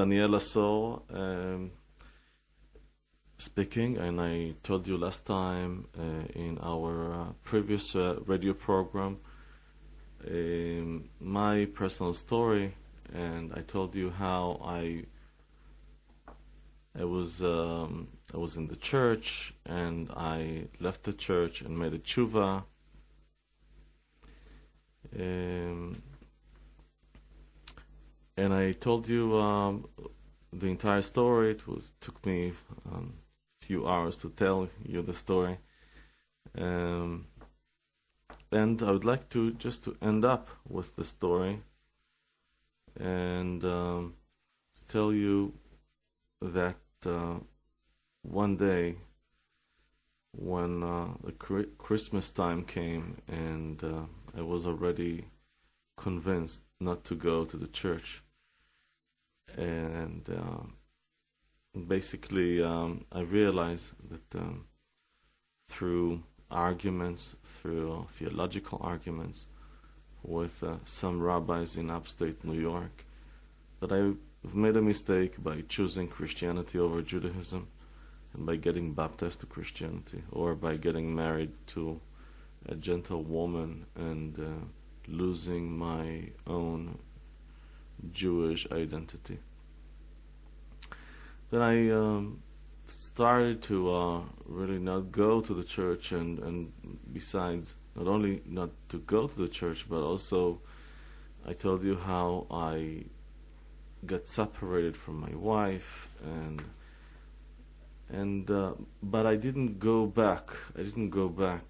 Daniel Asor um, speaking, and I told you last time uh, in our uh, previous uh, radio program um, my personal story, and I told you how I I was um, I was in the church, and I left the church and made a tshuva. Um, and I told you um, the entire story. It was took me um, a few hours to tell you the story. Um, and I would like to just to end up with the story and um, tell you that uh, one day when uh, the Christmas time came and uh, I was already convinced not to go to the church. And um, basically um, I realized that um, through arguments, through theological arguments with uh, some rabbis in upstate New York, that I've made a mistake by choosing Christianity over Judaism and by getting baptized to Christianity or by getting married to a gentle woman and uh, losing my own Jewish identity. Then I um, started to uh, really not go to the church, and, and besides, not only not to go to the church, but also I told you how I got separated from my wife, and and uh, but I didn't go back. I didn't go back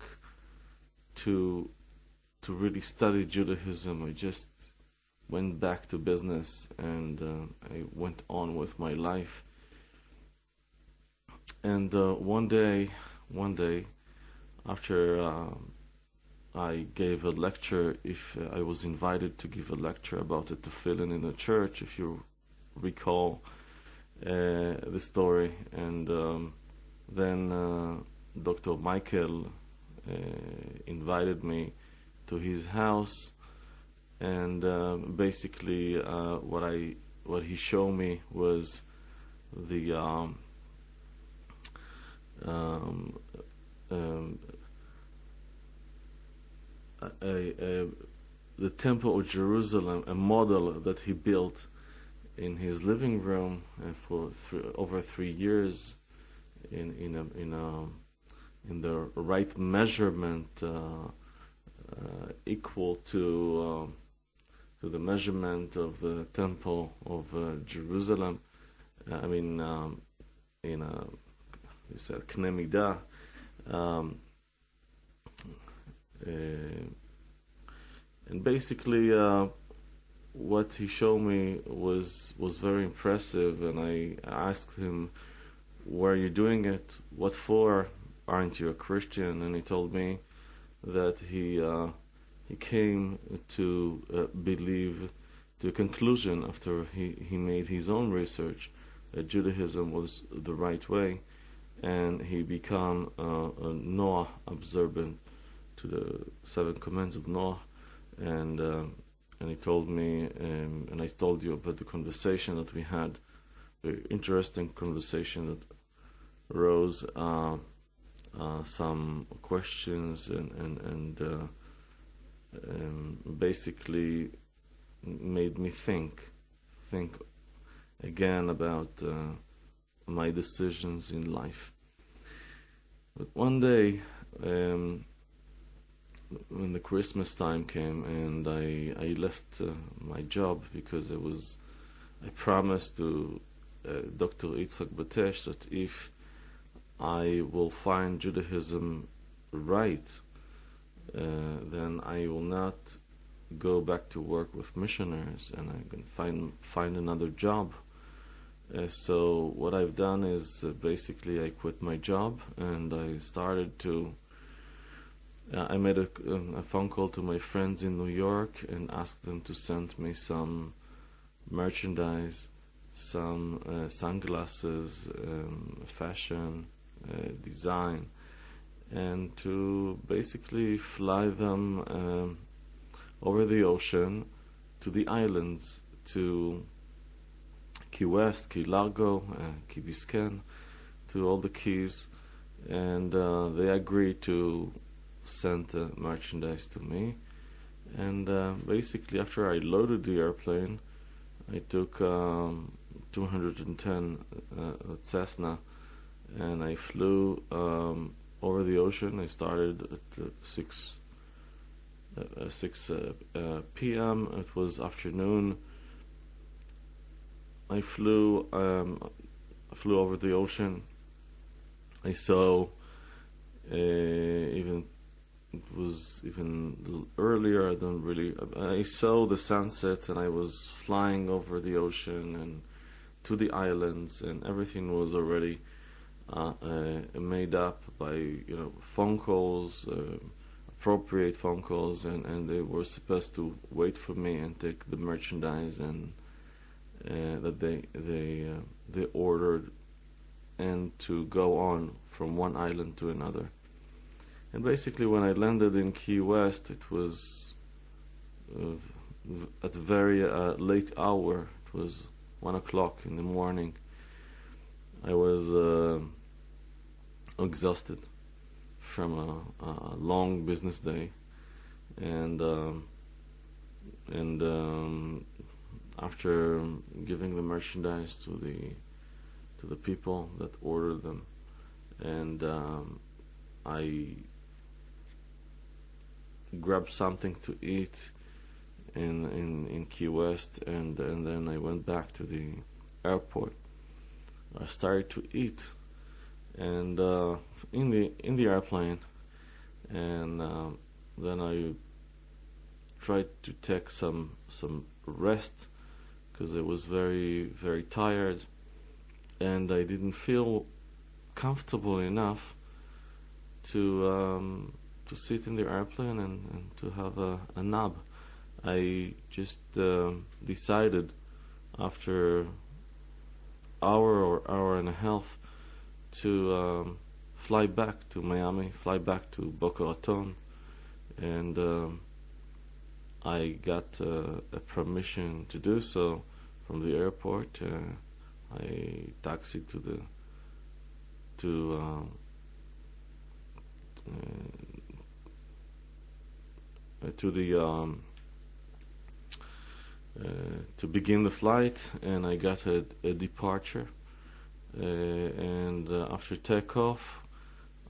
to to really study Judaism. I just went back to business and uh, I went on with my life and uh, one day, one day, after um, I gave a lecture, if uh, I was invited to give a lecture about it to fill in in a church, if you recall uh, the story, and um, then uh, Dr. Michael uh, invited me to his house, and um, basically uh, what I what he showed me was the um, um, um, a, a, the Temple of Jerusalem, a model that he built in his living room uh, for three, over three years, in in a, in a, in the right measurement, uh, uh, equal to um, to the measurement of the Temple of uh, Jerusalem. I mean, um, in a he said Kne um, uh, and basically uh, what he showed me was was very impressive and I asked him where are you doing it? What for? Aren't you a Christian? And he told me that he uh, he came to uh, believe to a conclusion after he, he made his own research that Judaism was the right way and he became uh, a Noah observant to the seven commands of Noah, and uh, and he told me, um, and I told you about the conversation that we had, very interesting conversation that arose uh, uh some questions and and and uh, um, basically made me think, think again about uh, my decisions in life. But one day, um, when the Christmas time came and I I left uh, my job because I was I promised to uh, Dr. Yitzchak Batesh that if I will find Judaism right, uh, then I will not go back to work with missionaries and I can find find another job uh, so what I've done is uh, basically I quit my job and I started to. Uh, I made a, um, a, phone call to my friends in New York and asked them to send me some merchandise, some uh, sunglasses, um, fashion, design, and to basically fly them um, over the ocean to the islands to Key West, Key Largo, uh, Key Biscayne, to all the keys, and uh, they agreed to send the merchandise to me. And uh, basically, after I loaded the airplane, I took um, 210 uh, Cessna, and I flew um, over the ocean. I started at uh, six uh, 6 uh, p.m. It was afternoon. I flew um, flew over the ocean. I saw uh, even it was even earlier. I don't really. I saw the sunset, and I was flying over the ocean and to the islands, and everything was already uh, uh, made up by you know phone calls, uh, appropriate phone calls, and and they were supposed to wait for me and take the merchandise and uh, that they they they ordered, and to go on from one island to another. And basically, when I landed in Key West, it was at very uh, late hour. It was one o'clock in the morning. I was uh, exhausted from a, a, long business day, and um, and um, after giving the merchandise to the to the people that ordered them, and um, I grabbed something to eat in in in Key West, and and then I went back to the airport. I started to eat, and uh, in the in the airplane, and um, then I tried to take some some rest because I was very very tired, and I didn't feel comfortable enough to um, to sit in the airplane and, and to have a, a nap. I just uh, decided after hour or hour and a half to um, fly back to Miami, fly back to Boca Raton, and um, I got uh, a permission to do so from the airport. Uh, I taxied to the to um, uh, to the um, uh, to begin the flight, and I got a, a departure. Uh, and after takeoff,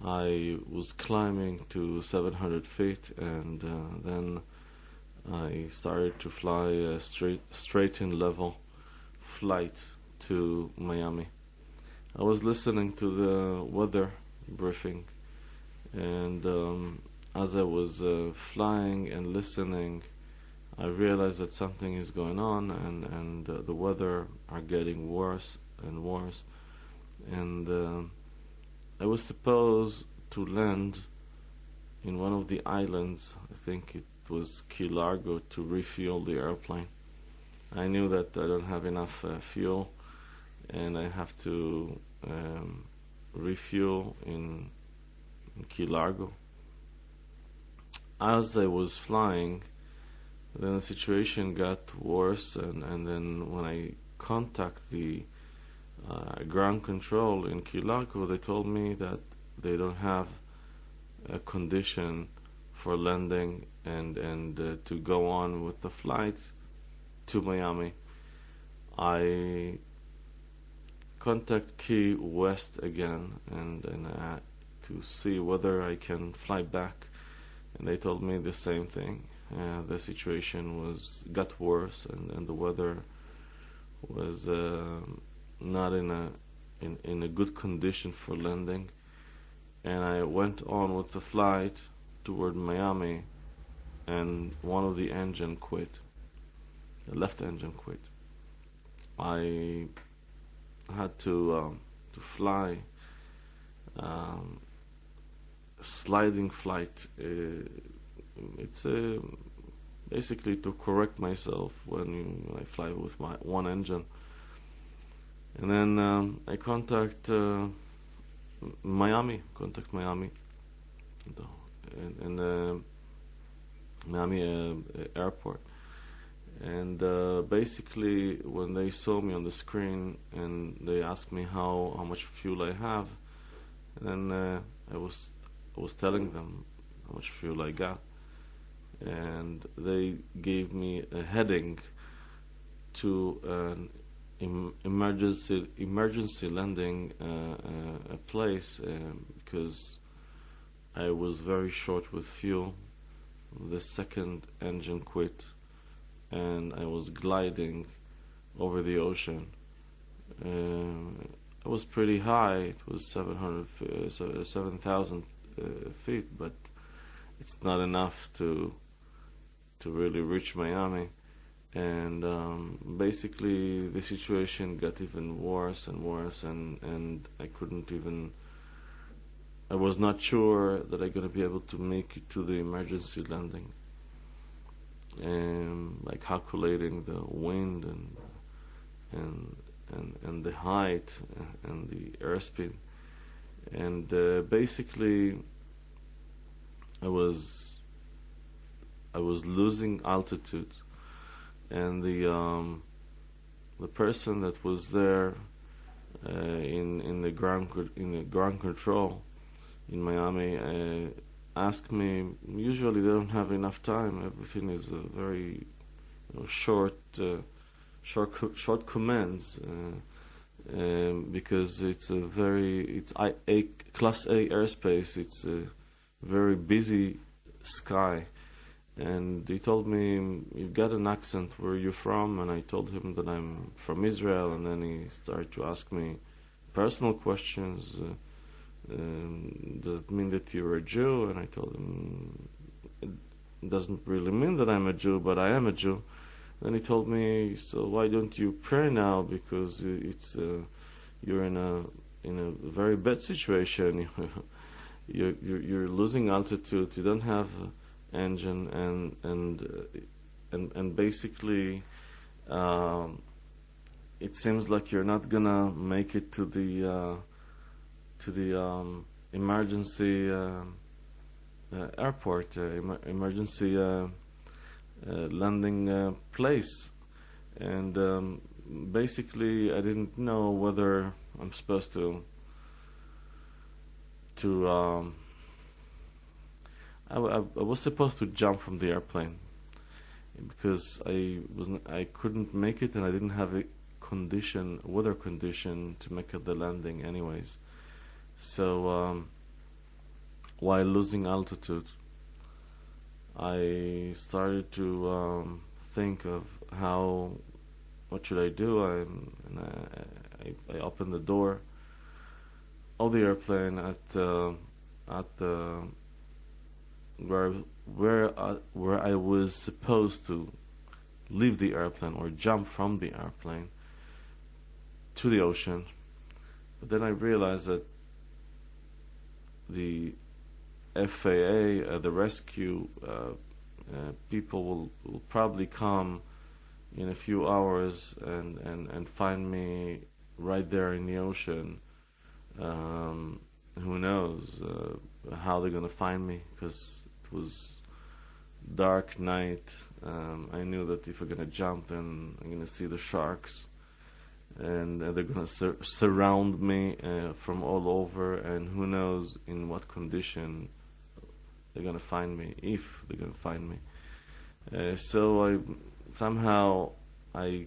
I was climbing to 700 feet, and then I started to fly a straight straight in level flight to Miami. I was listening to the weather briefing, and um, as I was uh, flying and listening, I realized that something is going on, and and uh, the weather are getting worse and worse, and uh, I was supposed to land in one of the islands. I think it was Key Largo to refuel the airplane. I knew that I don't have enough uh, fuel, and I have to um, refuel in, in Key Largo as I was flying, then the situation got worse, and, and then when I contact the uh, ground control in Key Largo, they told me that they don't have a condition for landing and and uh, to go on with the flight to Miami. I contact Key West again and and uh, to see whether I can fly back and they told me the same thing. Uh, the situation was got worse, and, and the weather was uh, not in a in, in a good condition for landing. And I went on with the flight toward Miami, and one of the engine quit. The left engine quit. I had to um, to fly um, sliding flight. Uh, it's uh, basically to correct myself when, when I fly with my one engine. And then um, I contact uh, Miami, contact Miami, and, and uh, Miami uh, airport, And uh, basically, when they saw me on the screen and they asked me how, how much fuel I have, then uh, I was I was telling them how much fuel I got, and they gave me a heading to an em- emergency emergency landing uh, uh, place um, because I was very short with fuel. The second engine quit and I was gliding over the ocean. Um, it was pretty high. It was 700, uh, 7,000 uh, feet, but it's not enough to to really reach Miami. And um, basically, the situation got even worse and worse, and and I couldn't even. I was not sure that I'm gonna be able to make it to the emergency landing and like calculating the wind and and and, and the height and the airspeed and uh, basically I was I was losing altitude and the um, the person that was there uh, in in the ground in the ground control in Miami uh, ask me, usually they don't have enough time. Everything is uh, very you know, short, uh, short, short commands. Uh, um, because it's a very it's I, a class A airspace. It's a very busy sky, and he told me you've got an accent. Where are you from? And I told him that I'm from Israel. And then he started to ask me personal questions. Uh, um, does it mean that you're a Jew? And I told him, it doesn't really mean that I'm a Jew, but I am a Jew. Then he told me, so why don't you pray now? Because it's uh, you're in a in a very bad situation. you're, you're, you're losing altitude. You don't have engine, and and uh, and and basically, um, it seems like you're not gonna make it to the uh, to the um, emergency uh, uh, airport, uh, em- emergency landing place, and um, basically I didn't know whether I'm supposed to to um, I, was supposed to jump from the airplane because I was I couldn't make it and I didn't have a condition weather condition to make the landing anyways so um, while losing altitude, I started to um, think of how, what should I do? I, and I, I, I opened the door of the airplane at uh, at the where where I, where I was supposed to leave the airplane or jump from the airplane to the ocean. But then I realized that the FAA, uh, the rescue uh, uh, people will, will probably come in a few hours and, and, and find me right there in the ocean. Um, who knows uh, how they're gonna find me? Because it was dark night. Um, I knew that if I'm gonna jump, then I'm gonna see the sharks and uh, they're to sur- surround me uh, from all over, and who knows in what condition they're to find me, if they're to find me. Uh, so I somehow I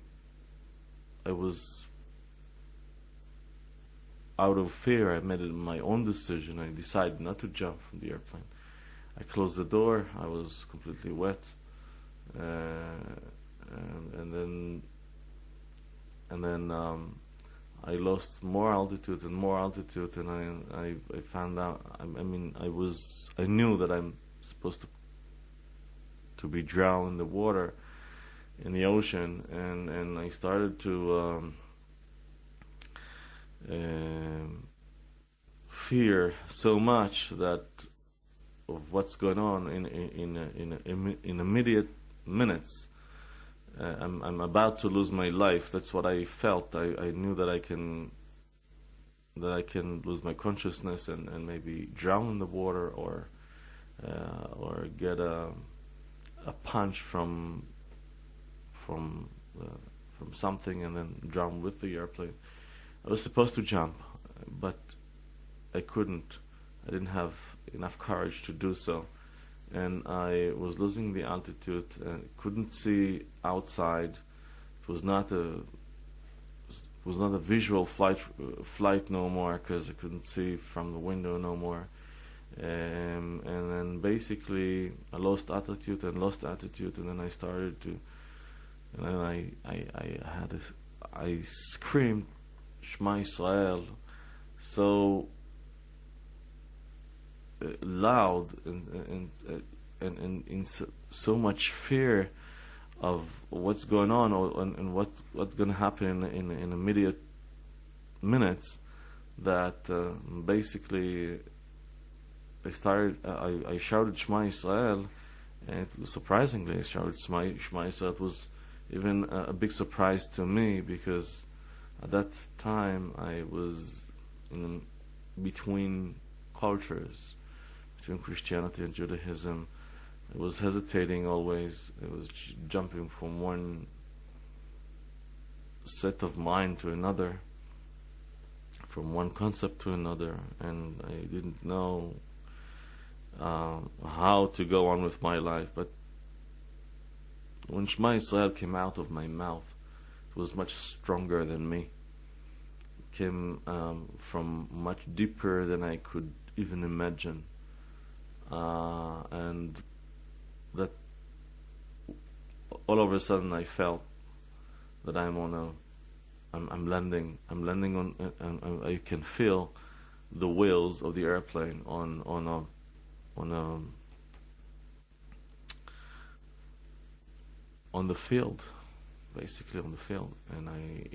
I was out of fear. I made my own decision. I decided not to jump from the airplane. I closed the door. I was completely wet, uh, and, and then and then um, I lost more altitude and more altitude, and I, I, I found out. I, I, mean, I was, I knew that I'm supposed to to be drowned in the water, in the ocean, and and I started to um, uh, fear so much that of what's going on in in in in, in immediate minutes uh, I'm, I'm about to lose my life. That's what I felt. I, I knew that I can that I can lose my consciousness and, and maybe drown in the water or uh, or get a a punch from from uh, from something and then drown with the airplane. I was supposed to jump, but I couldn't. I didn't have enough courage to do so, and I was losing the altitude and couldn't see outside. It was not a was not a visual flight flight no more because I couldn't see from the window no more. Um, and then basically I lost altitude and lost altitude, and then I started to, and then I I, I had a, I screamed Shema Israel so uh, loud and and and, and in so, so, much fear of what's going on or, and, and what what's going to happen in, in, in immediate minutes that uh, basically I started, I, I shouted Shema Israel, and was surprisingly, I shouted Shema, Shema Israel. It was even a, a, big surprise to me because at that time I was in between cultures, between Christianity and Judaism. I was hesitating always. I was jumping from one set of mind to another, from one concept to another, and I didn't know um, how to go on with my life. But when Shema Israel came out of my mouth, it was much stronger than me. It came um, from much deeper than I could even imagine. Uh, and that all of a sudden I felt that I'm on a I'm, I'm landing I'm landing on and I can feel the wheels of the airplane on on a on um, on the field, basically on the field, and I,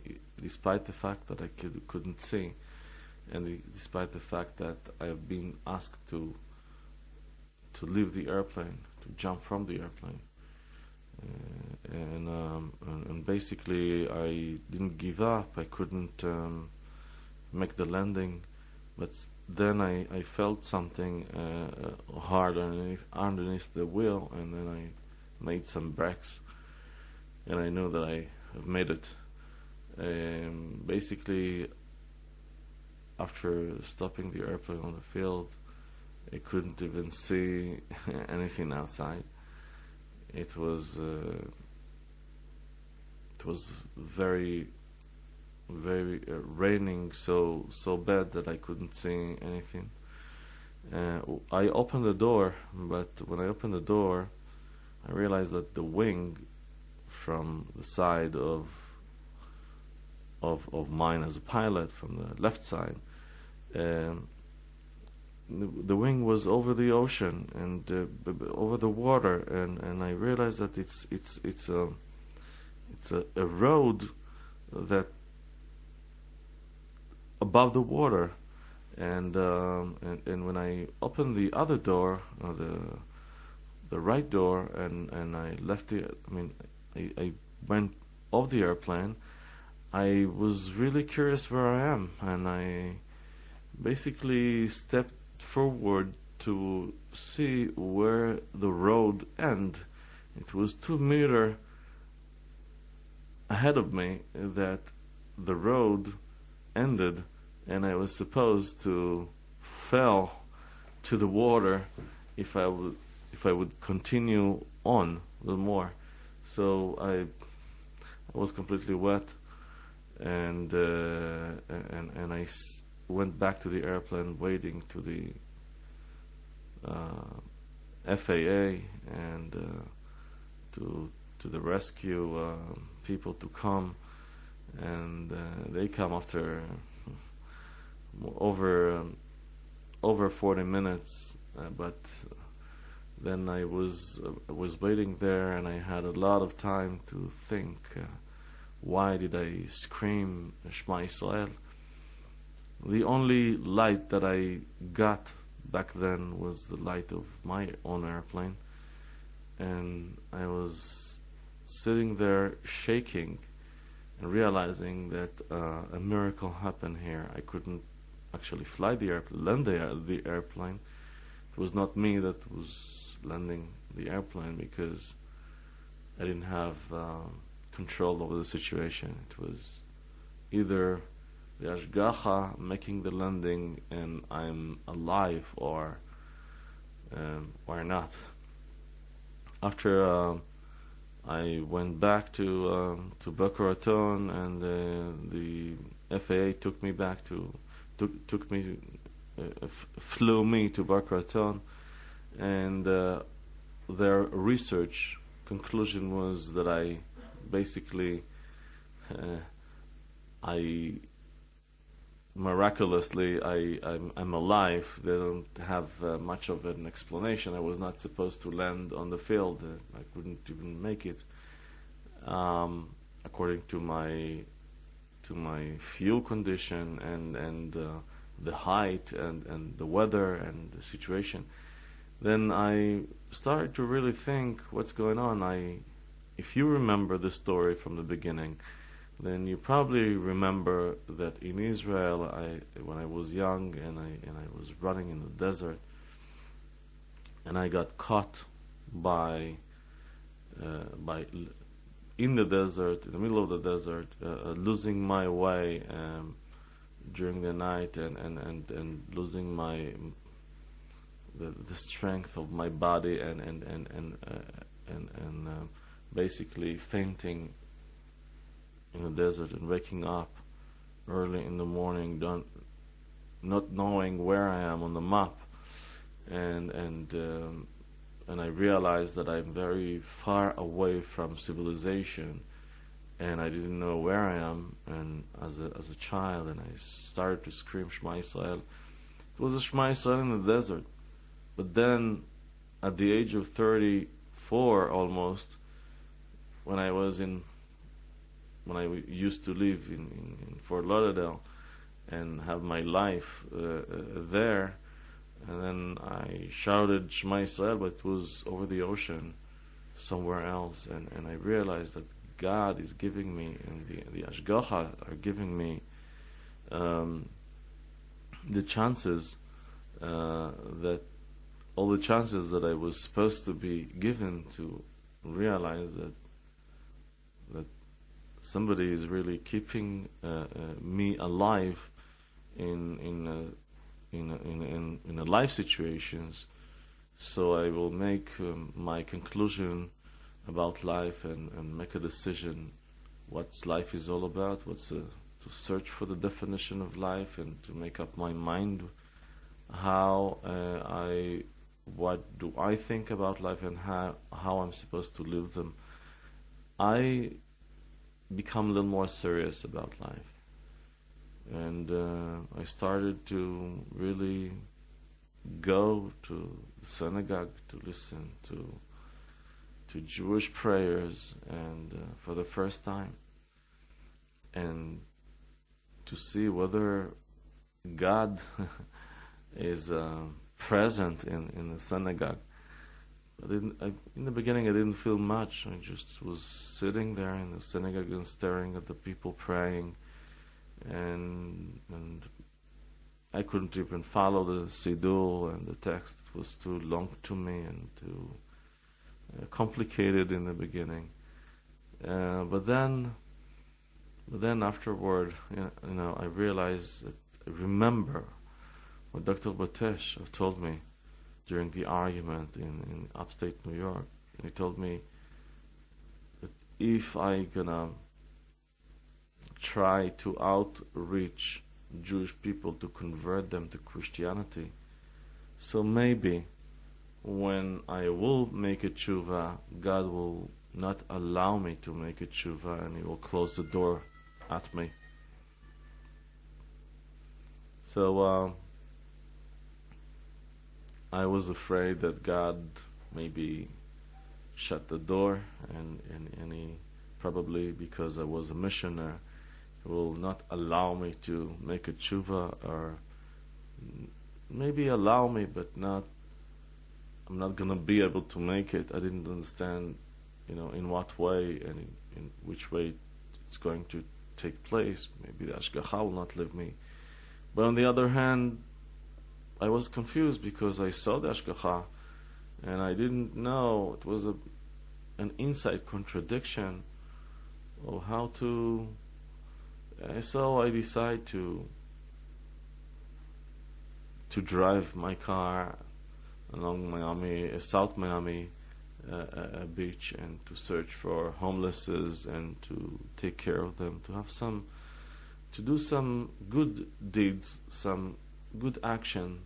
despite the fact that I could, couldn't see, and despite the fact that I have been asked to to leave the airplane, to jump from the airplane, uh, and, um, and, and basically I didn't give up. I couldn't um, make the landing, but then I, I felt something uh, hard underneath, underneath the wheel, and then I made some brakes, and I know that I have made it. Um, basically, after stopping the airplane on the field, I couldn't even see anything outside. It was uh, it was very very uh, raining so so bad that I couldn't see anything. Uh, I opened the door, but when I opened the door, I realized that the wing from the side of of of mine as a pilot from the left side, um, the, wing was over the ocean and uh, over the water, and, and I realized that it's it's it's a it's a, a road that above the water, and um, and, and when I opened the other door, uh, the the right door, and, and I left the, I mean, I, I went off the airplane. I was really curious where I am, and I basically stepped forward to see where the road end. It was two meter ahead of me that the road ended, and I was supposed to fell to the water if I would if I would continue on a little more. So I I was completely wet, and uh, and and I went back to the airplane, waiting to the uh, FAA and uh, to to the rescue uh, people to come. And uh, they come after over um, over 40 minutes uh, but then I was uh, was waiting there and I had a lot of time to think why did I scream Shema Israel the only light that I got back then was the light of my own airplane and I was sitting there shaking and realizing that uh, a miracle happened here. I couldn't actually fly the airplane, land the, the airplane. It was not me that was landing the airplane because I didn't have uh, control over the situation. It was either the Ashgacha making the landing and I'm alive or um, or not. After uh, I went back to uh, to Boca Raton and uh, the FAA took me back to took took me uh, f- flew me to Boca Raton and uh, their research conclusion was that I basically uh, I miraculously I I'm, I'm, alive. They don't have uh, much of an explanation. I was not supposed to land on the field. Uh, I couldn't even make it, um, according to my to my fuel condition and and uh, the height and and the weather and the situation. Then I started to really think what's going on. I, if you remember the story from the beginning then you probably remember that in Israel, I, when I was young and I, and I was running in the desert, and I got caught by, uh, by in the desert, in the middle of the desert, uh, uh, losing my way um, during the night and, and, and, and losing my the, the strength of my body and and and and uh, and, and uh, basically fainting in the desert and waking up early in the morning, don't, not knowing where I am on the map, and and um, and I realized that I'm very far away from civilization, and I didn't know where I am. And as a as a child, and I started to scream Shema Yisrael. It was a Shema Yisrael in the desert, but then, at the age of 34 almost, when I was in when I used to live in, in, in Fort Lauderdale and have my life uh, uh, there. And then I shouted Shema Yisrael, but it was over the ocean, somewhere else. And, and I realized that God is giving me, and the, the Ashgacha are giving me um, the chances uh, that all the chances that I was supposed to be given to realize that somebody is really keeping uh, uh, me alive in in uh, in, in in in life situations. So I will make um, my conclusion about life and, and make a decision what life is all about. What's a, to search for the definition of life and to make up my mind how uh, I what do I think about life and how how I'm supposed to live them. I become a little more serious about life. And uh, I started to really go to the synagogue to listen to to Jewish prayers and uh, for the first time and to see whether God is uh, present in, in the synagogue I didn't. I, in the beginning, I didn't feel much. I just was sitting there in the synagogue and staring at the people praying, and and I couldn't even follow the siddur and the text. It was too long to me and too uh, complicated in the beginning. Uh, but then, but then afterward, you know, I realized that I remember what Dr. Batesh told me during the argument in, in upstate New York. And he told me that if I gonna try to outreach Jewish people to convert them to Christianity, so maybe when I will make a tshuva, God will not allow me to make a tshuva and He will close the door at me. So, uh, I was afraid that God maybe shut the door, and, and, and He probably because I was a missionary will not allow me to make a tshuva, or maybe allow me, but not. I'm not gonna be able to make it. I didn't understand, you know, in what way and in, in which way it's going to take place. Maybe the Ashgacha will not leave me. But on the other hand, I was confused because I saw the Ashgacha and I didn't know it was a an inside contradiction of how to. So I decide to to drive my car along Miami, uh, South Miami uh, uh, beach, and to search for homelesses and to take care of them, to have some, to do some good deeds, some good action,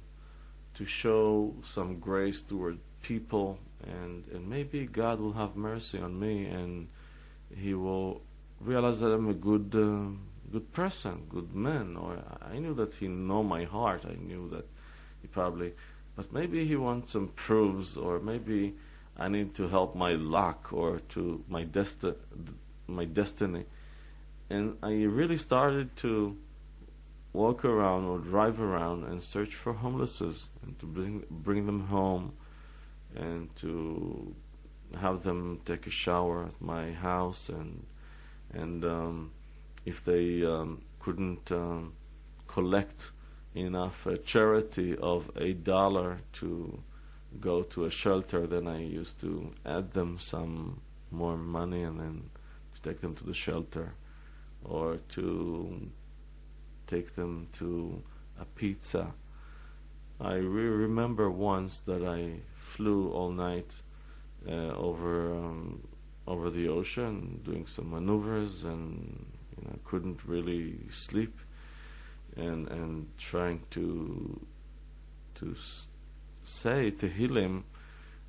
to show some grace toward people, and and maybe God will have mercy on me, and He will realize that I'm a good. Uh, good person, good man, or I knew that he know my heart. I knew that he probably, but maybe he wants some proofs, or maybe I need to help my luck or to my desti- my destiny. And I really started to walk around or drive around and search for homelesses and to bring bring them home and to have them take a shower at my house and and um, if they um, couldn't um, collect enough uh, charity of a dollar to go to a shelter, then I used to add them some more money and then to take them to the shelter or to take them to a pizza. I re- remember once that I flew all night uh, over um, over the ocean, doing some maneuvers, and you know, couldn't really sleep, and and trying to to say Tehillim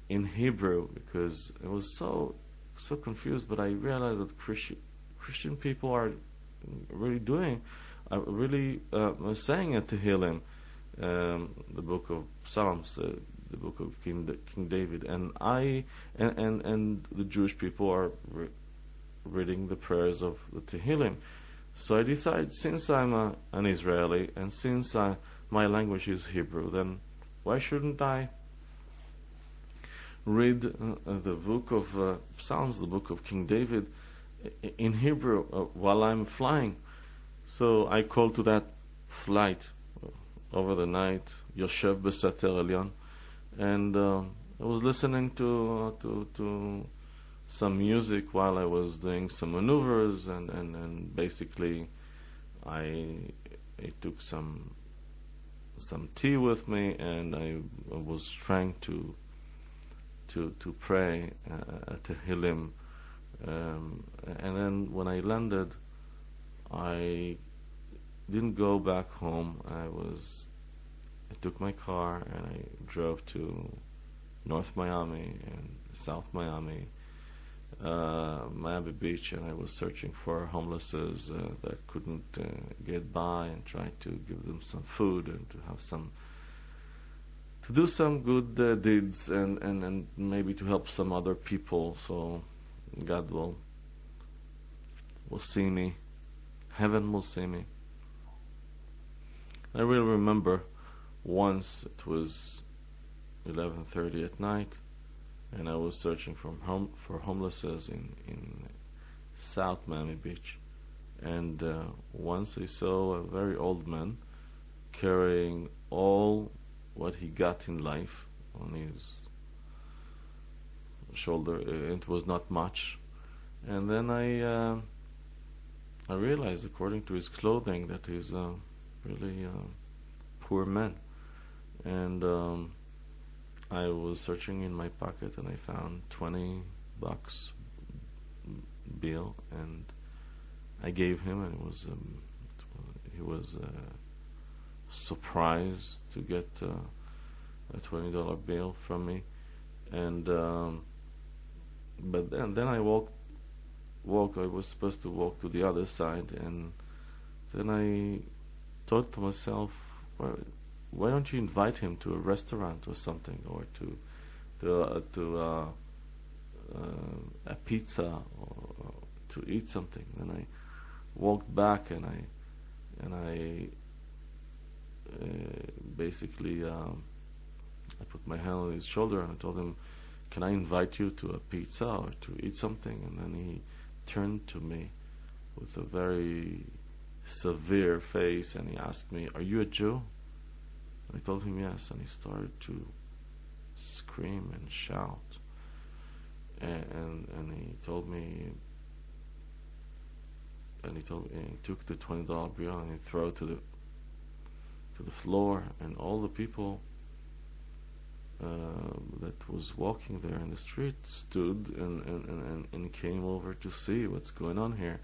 in Hebrew because I was so so confused. But I realized that Christian Christian people are really doing, are really uh, saying a Tehillim, um, the book of Psalms, uh, the book of King King David, and I and and, and the Jewish people are re- reading the prayers of the Tehillim. So I decided, since I'm a, an Israeli and since I, my language is Hebrew, then why shouldn't I read uh, the book of uh, Psalms, the book of King David, in Hebrew uh, while I'm flying? So I called to that flight over the night, Yoshev Besater Elyon, and uh, I was listening to uh, to to some music while I was doing some maneuvers, and and, and basically I I took some some tea with me, and I, I was trying to to to pray uh, Tehillim. Um, and then when I landed, I didn't go back home. I was I took my car and I drove to North Miami and South Miami, uh, Miami Beach, and I was searching for homelesses uh, that couldn't uh, get by and tried to give them some food and to have some to do some good uh, deeds and, and, and maybe to help some other people. So God will will see me, heaven will see me. I really remember once it was 11:30 at night and I was searching for home for homelesses in in South Miami Beach, and uh, once I saw a very old man carrying all what he got in life on his shoulder. It was not much, and then I uh, I realized, according to his clothing, that he's a really uh, poor man, and. Um, I was searching in my pocket and I found 20 bucks bill and I gave him and it was um, he was uh, surprised to get uh, a twenty dollar bill from me and um, but then then I walked walk I was supposed to walk to the other side and then I thought to myself well, why don't you invite him to a restaurant or something, or to to uh, to uh, uh, a pizza or, or, to eat something? And I walked back and I and I uh, basically um, I put my hand on his shoulder and I told him, "Can I invite you to a pizza or to eat something?" And then he turned to me with a very severe face and he asked me, "Are you a Jew?" I told him yes, and he started to scream and shout. And, and, and he told me, and he told and he took the twenty dollar bill and he threw it to the to the floor, and all the people that was walking there in the street stood and, and, and, and came over to see what's going on here.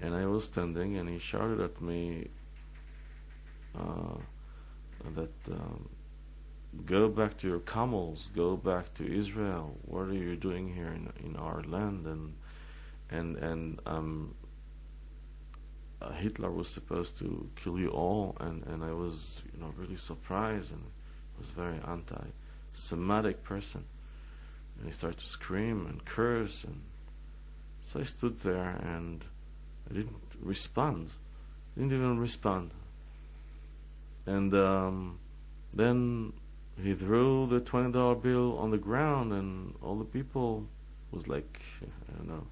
And I was standing, and he shouted at me uh, that um, go back to your camels, go back to Israel. What are you doing here in in our land? And and and um, uh, Hitler was supposed to kill you all, and and I was you know really surprised and was very anti-Semitic person. And he started to scream and curse, and so I stood there and I didn't respond. Didn't even respond. And um, then he threw the twenty dollar bill on the ground, and all the people was like, I don't know,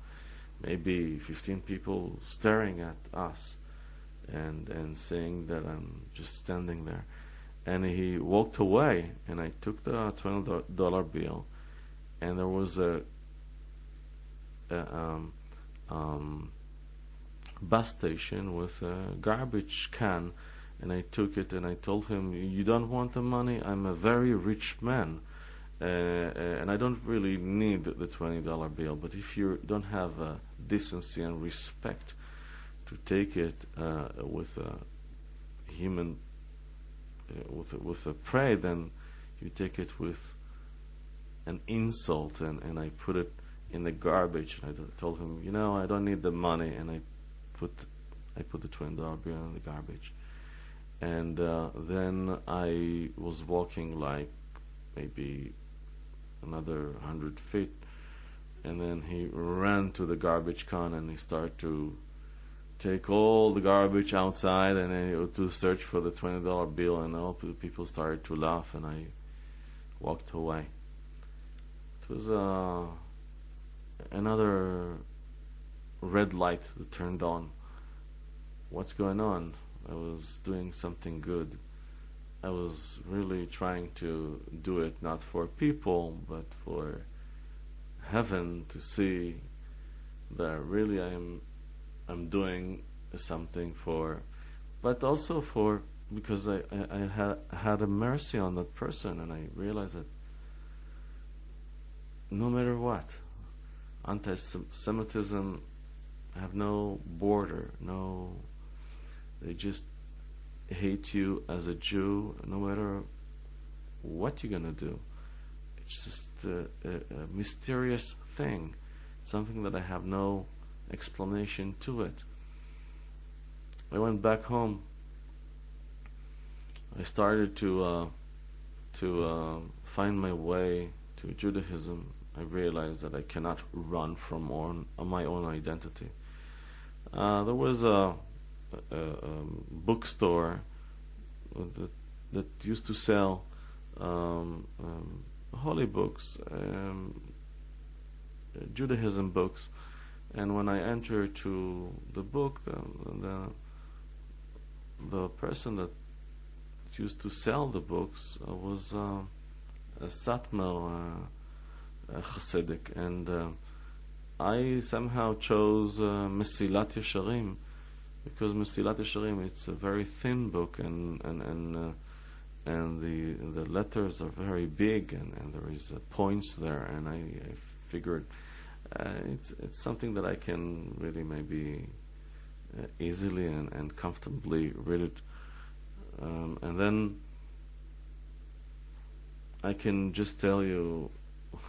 maybe fifteen people staring at us, and and saying that I'm just standing there. And he walked away, and I took the twenty dollar bill, and there was a, a um, um, bus station with a garbage can and I took it and I told him, "You don't want the money? I'm a very rich man, uh, uh, and I don't really need the twenty dollar bill. But if you don't have uh, decency and respect to take it uh, with a human, uh, with a, with a prey, then you take it with an insult." And, and I put it in the garbage. And I told him, "You know, I don't need the money," and I put I put the twenty dollar bill in the garbage and uh, then I was walking like maybe another hundred feet, and then he ran to the garbage can and he started to take all the garbage outside and then to search for the twenty dollar bill, and all the people started to laugh, and I walked away. It was uh, another red light that turned on. What's going on? I was doing something good. I was really trying to do it not for people, but for heaven to see that really I'm I'm doing something for, but also for because I, I, I had had a mercy on that person, and I realized that no matter what, anti-Semitism have no border, no they just hate you as a Jew, no matter what you're gonna do. It's just a, a, a mysterious thing, something that I have no explanation to it. I went back home. I started to uh, to uh, find my way to Judaism. I realized that I cannot run from on, my own identity. Uh, there was a a, um, bookstore that that used to sell um, um, holy books, um, Judaism books, and when I entered to the book, the the, the person that used to sell the books uh, was uh, a Satmar uh, Hasidic, and uh, I somehow chose uh, Mesilat Yesharim because Mesilat Yesharim it's a very thin book and and and uh, and the the letters are very big and, and there is uh, points there. And I, I figured it's it's something that I can really maybe uh, easily and, and comfortably read it um, and then I can just tell you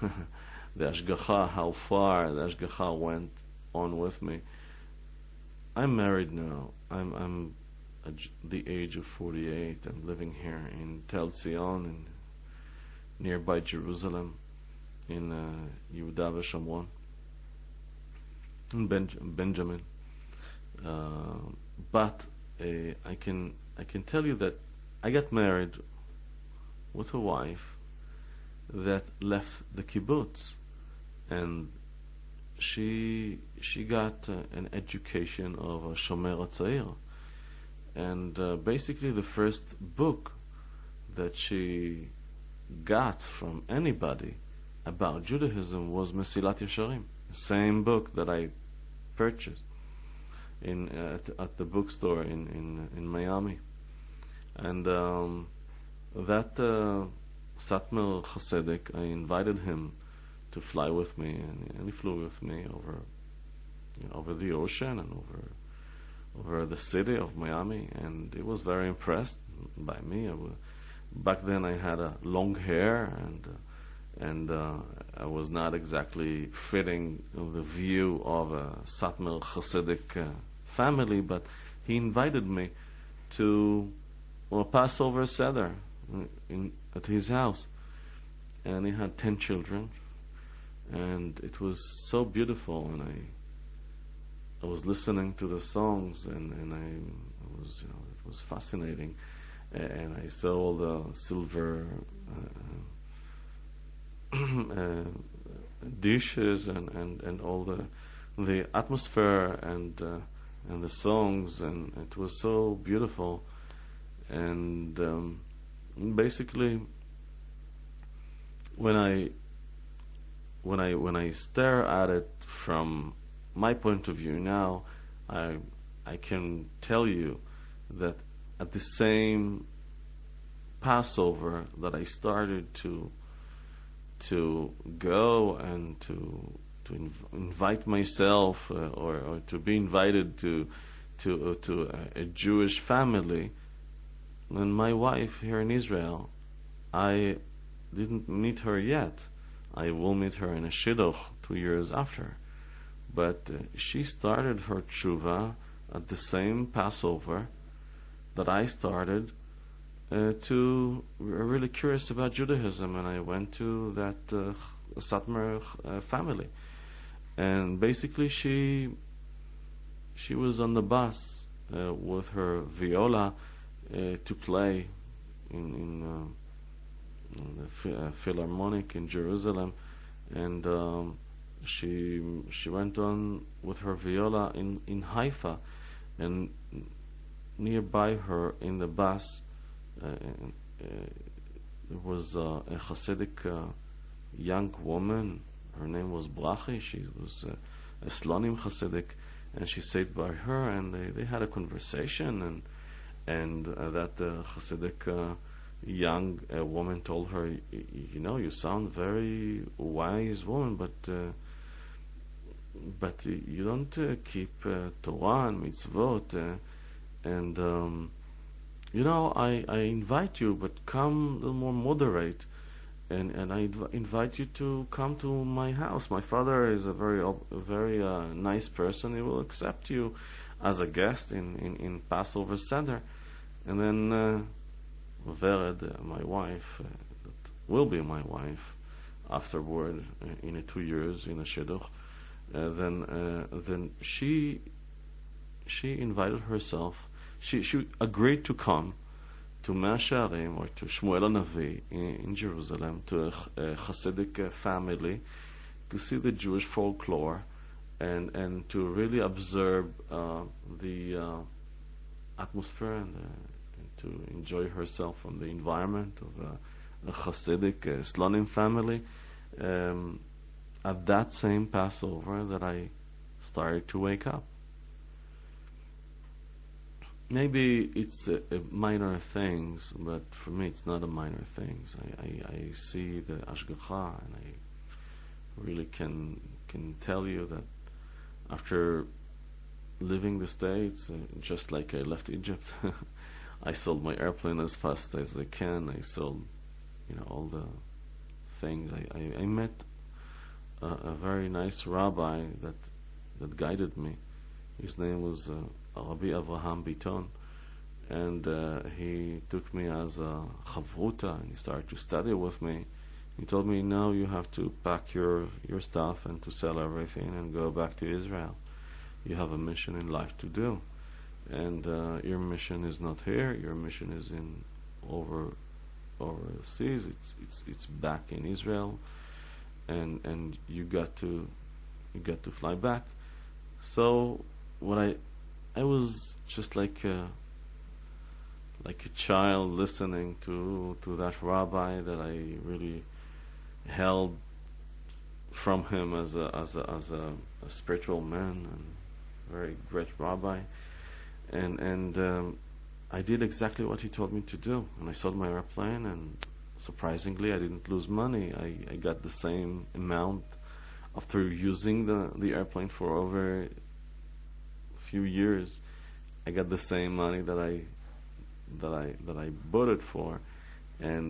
the Ashgacha how far the Ashgacha went on with me I'm married now. I'm I'm the age of 48. I'm living here in Tel Zion, in nearby Jerusalem, in uh, Yehuda ben- Benjamin. Uh, but uh, I can I can tell you that I got married with a wife that left the kibbutz, and she she got uh, an education of a Shomer Hatzair, and uh, basically the first book that she got from anybody about Judaism was Mesilat Yesharim, same book that I purchased, in at, at the bookstore in in in Miami, and um, that uh, Satmar Hasidic, I invited him to fly with me, and, and he flew with me over you know, over the ocean and over over the city of Miami, and he was very impressed by me. Was, back then, I had a long hair, and uh, and uh, I was not exactly fitting the view of a Satmar Hasidic uh, family, but he invited me to well, Passover Seder in, at his house, and he had ten children, and it was so beautiful, and I I was listening to the songs, and and I was you know it was fascinating, and I saw all the silver. Uh, uh, dishes and, and, and all the the atmosphere and uh, and the songs and it was so beautiful. And um, basically when I when I when I stare at it from my point of view now, I I can tell you that at the same Passover that I started to to go and to to inv- invite myself uh, or, or to be invited to to uh, to a, a Jewish family and my wife here in Israel I didn't meet her yet. I will meet her in a shidduch two years after. But uh, she started her tshuva at the same Passover that I started uh, to really curious about Judaism, and I went to that uh, Satmar uh, family, and basically she she was on the bus uh, with her viola uh, to play in, in, uh, in the Philharmonic in Jerusalem, and um, she she went on with her viola in in Haifa, and nearby her in the bus uh, uh, there was uh, a Hasidic uh, young woman. Her name was Brachi. She was uh, a Slonim Hasidic, and she sat by her, and they, they had a conversation, and and uh, that Hasidic young woman told her, you know, you sound very wise woman, but but you don't uh, keep uh, Torah and mitzvot, uh, and um, you know I, I invite you, but come a little more moderate, and and I inv- invite you to come to my house. My father is a very a very uh, nice person. He will accept you as a guest in in, in Passover Seder, and then uh, Vered, uh, my wife, that will be my wife afterward in two years in a shidduch uh, then uh, then she she invited herself. She she agreed to come to Mea Shearim or to Shmuel Navi in, in, Jerusalem to a, a Hasidic uh, family to see the Jewish folklore and and to really observe uh, the uh, atmosphere and, and, to enjoy herself from the environment of a, a Hasidic uh, Slonim family. Um, at that same Passover that I started to wake up. Maybe it's a, a minor things, but for me it's not a minor things. I, I, I see the ashgacha, and I really can can tell you that after living the states, uh, just like I left Egypt, I sold my airplane as fast as I can. I sold, you know, all the things. I, I, I met a, a, very nice rabbi that that guided me. His name was uh, Rabbi Avraham Biton, and uh, he took me as a chavruta, and he started to study with me. He told me, "Now you have to pack your your stuff and to sell everything and go back to Israel. You have a mission in life to do, and uh, your mission is not here. Your mission is in over overseas. It's it's it's back in Israel." and and you got to you got to fly back. So what I I was just like a, like a child listening to to that rabbi that I really held from him as a as a as a, a spiritual man and very great rabbi, and and um, I did exactly what he told me to do. And I sold my airplane, and surprisingly, I didn't lose money. I, I got the same amount after using the the airplane for over few years. I got the same money that I that I that I bought it for, and